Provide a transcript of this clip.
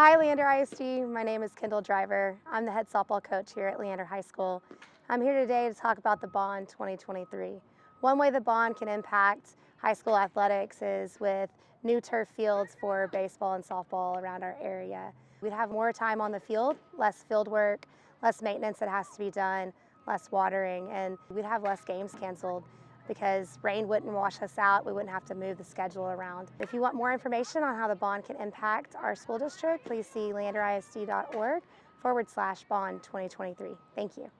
Hi, Leander ISD. My name is Kendall Driver. I'm the head softball coach here at Leander High School. I'm here today to talk about the Bond 2023. One way the Bond can impact high school athletics is with new turf fields for baseball and softball around our area. We'd have more time on the field, less field work, less maintenance that has to be done, less watering, and we'd have less games canceled because rain wouldn't wash us out. We wouldn't have to move the schedule around. If you want more information on how the bond can impact our school district, please see leanderisd.org forward slash bond 2023. Thank you.